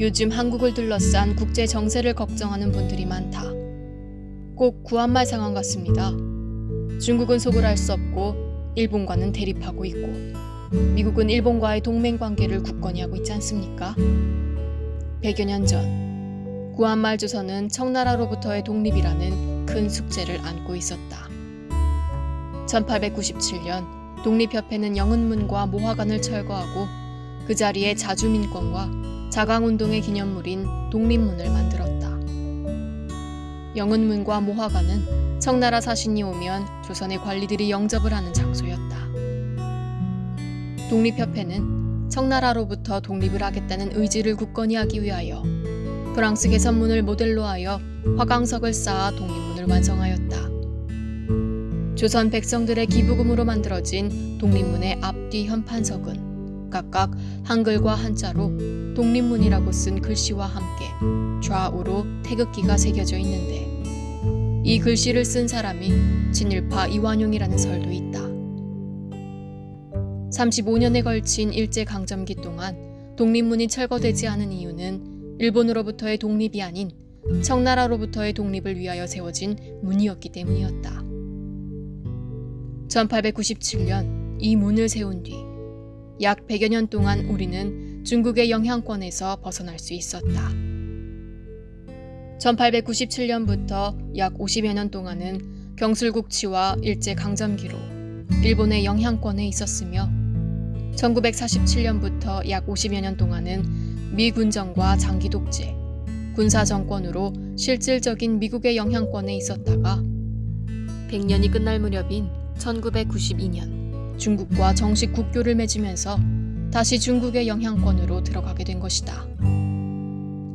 요즘 한국을 둘러싼 국제 정세를 걱정하는 분들이 많다. 꼭 구한말 상황 같습니다. 중국은 속을 알 수 없고 일본과는 대립하고 있고 미국은 일본과의 동맹 관계를 굳건히 하고 있지 않습니까? 100여 년 전 구한말 조선은 청나라로부터의 독립이라는 큰 숙제를 안고 있었다. 1897년 독립협회는 영은문과 모화관을 철거하고 그 자리에 자주민권과 자강운동의 기념물인 독립문을 만들었다. 영은문과 모화관은 청나라 사신이 오면 조선의 관리들이 영접을 하는 장소였다. 독립협회는 청나라로부터 독립을 하겠다는 의지를 굳건히 하기 위하여 프랑스 개선문을 모델로 하여 화강석을 쌓아 독립문을 완성하였다. 조선 백성들의 기부금으로 만들어진 독립문의 앞뒤 현판석은 각각 한글과 한자로 독립문이라고 쓴 글씨와 함께 좌우로 태극기가 새겨져 있는데 이 글씨를 쓴 사람이 진일파 이완용이라는 설도 있다. 35년에 걸친 일제강점기 동안 독립문이 철거되지 않은 이유는 일본으로부터의 독립이 아닌 청나라로부터의 독립을 위하여 세워진 문이었기 때문이었다. 1897년 이 문을 세운 뒤 약 100여 년 동안 우리는 중국의 영향권에서 벗어날 수 있었다. 1897년부터 약 50여 년 동안은 경술국치와 일제강점기로 일본의 영향권에 있었으며 1947년부터 약 50여 년 동안은 미 군정과 장기 독재, 군사 정권으로 실질적인 미국의 영향권에 있었다가 100년이 끝날 무렵인 1992년 중국과 정식 국교를 맺으면서 다시 중국의 영향권으로 들어가게 된 것이다.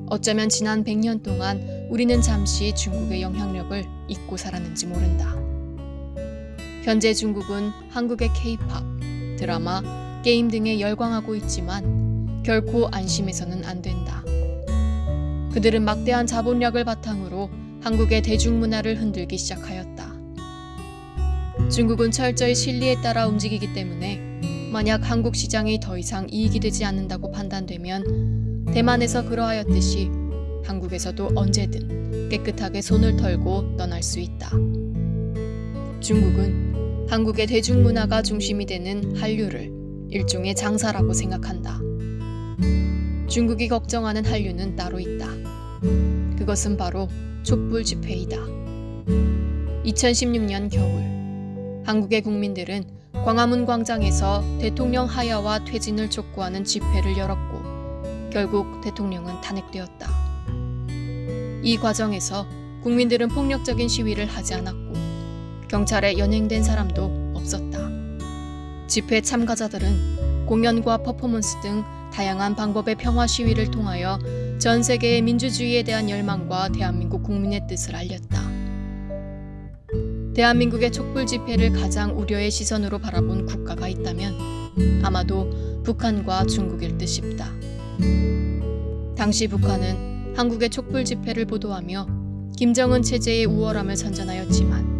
어쩌면 지난 100년 동안 우리는 잠시 중국의 영향력을 잊고 살았는지 모른다. 현재 중국은 한국의 케이팝, 드라마, 게임 등에 열광하고 있지만 결코 안심해서는 안 된다. 그들은 막대한 자본력을 바탕으로 한국의 대중문화를 흔들기 시작하였다. 중국은 철저히 실리에 따라 움직이기 때문에 만약 한국 시장이 더 이상 이익이 되지 않는다고 판단되면 대만에서 그러하였듯이 한국에서도 언제든 깨끗하게 손을 털고 떠날 수 있다. 중국은 한국의 대중문화가 중심이 되는 한류를 일종의 장사라고 생각한다. 중국이 걱정하는 한류는 따로 있다. 그것은 바로 촛불 집회이다. 2016년 겨울 한국의 국민들은 광화문 광장에서 대통령 하야와 퇴진을 촉구하는 집회를 열었고 결국 대통령은 탄핵되었다. 이 과정에서 국민들은 폭력적인 시위를 하지 않았고 경찰에 연행된 사람도 없었다. 집회 참가자들은 공연과 퍼포먼스 등 다양한 방법의 평화 시위를 통하여 전 세계의 민주주의에 대한 열망과 대한민국 국민의 뜻을 알렸다. 대한민국의 촛불 집회를 가장 우려의 시선으로 바라본 국가가 있다면 아마도 북한과 중국일 듯 싶다. 당시 북한은 한국의 촛불 집회를 보도하며 김정은 체제의 우월함을 선전하였지만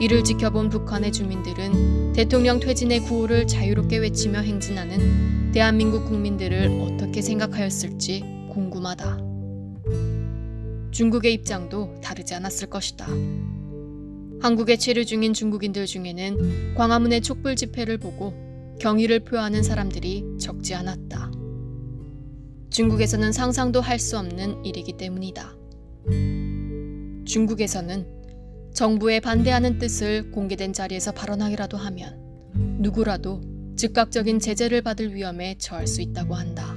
이를 지켜본 북한의 주민들은 대통령 퇴진의 구호를 자유롭게 외치며 행진하는 대한민국 국민들을 어떻게 생각하였을지 궁금하다. 중국의 입장도 다르지 않았을 것이다. 한국에 체류 중인 중국인들 중에는 광화문의 촛불 집회를 보고 경의를 표하는 사람들이 적지 않았다. 중국에서는 상상도 할 수 없는 일이기 때문이다. 중국에서는 정부에 반대하는 뜻을 공개된 자리에서 발언하기라도 하면 누구라도 즉각적인 제재를 받을 위험에 처할 수 있다고 한다.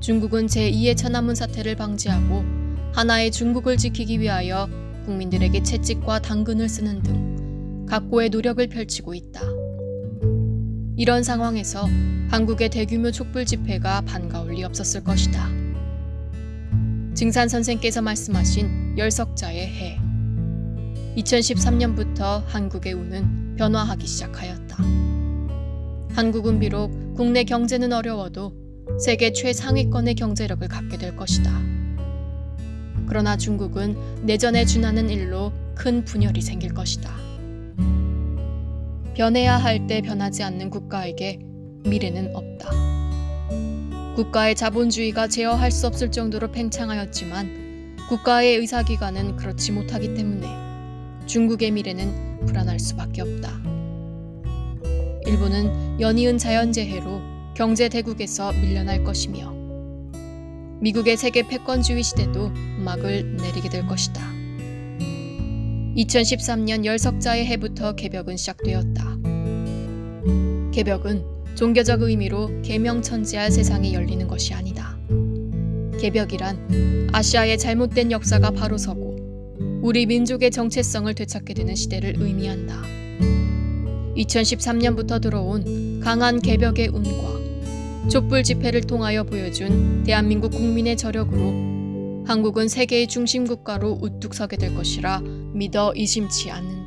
중국은 제2의 천안문 사태를 방지하고 하나의 중국을 지키기 위하여 국민들에게 채찍과 당근을 쓰는 등 각고의 노력을 펼치고 있다. 이런 상황에서 한국의 대규모 촛불 집회가 반가울 리 없었을 것이다. 증산 선생께서 말씀하신 열석자의 해. 2013년부터 한국의 운은 변화하기 시작하였다. 한국은 비록 국내 경제는 어려워도 세계 최상위권의 경제력을 갖게 될 것이다. 그러나 중국은 내전에 준하는 일로 큰 분열이 생길 것이다. 변해야 할 때 변하지 않는 국가에게 미래는 없다. 국가의 자본주의가 제어할 수 없을 정도로 팽창하였지만 국가의 의사기관은 그렇지 못하기 때문에 중국의 미래는 불안할 수밖에 없다. 일본은 연이은 자연재해로 경제 대국에서 밀려날 것이며 미국의 세계 패권주의 시대도 막을 내리게 될 것이다. 2013년 열석자의 해부터 개벽은 시작되었다. 개벽은 종교적 의미로 개명천지할 세상이 열리는 것이 아니다. 개벽이란 아시아의 잘못된 역사가 바로 서고 우리 민족의 정체성을 되찾게 되는 시대를 의미한다. 2013년부터 들어온 강한 개벽의 운과 촛불 집회를 통하여 보여준 대한민국 국민의 저력으로 한국은 세계의 중심 국가로 우뚝 서게 될 것이라 믿어 의심치 않는다.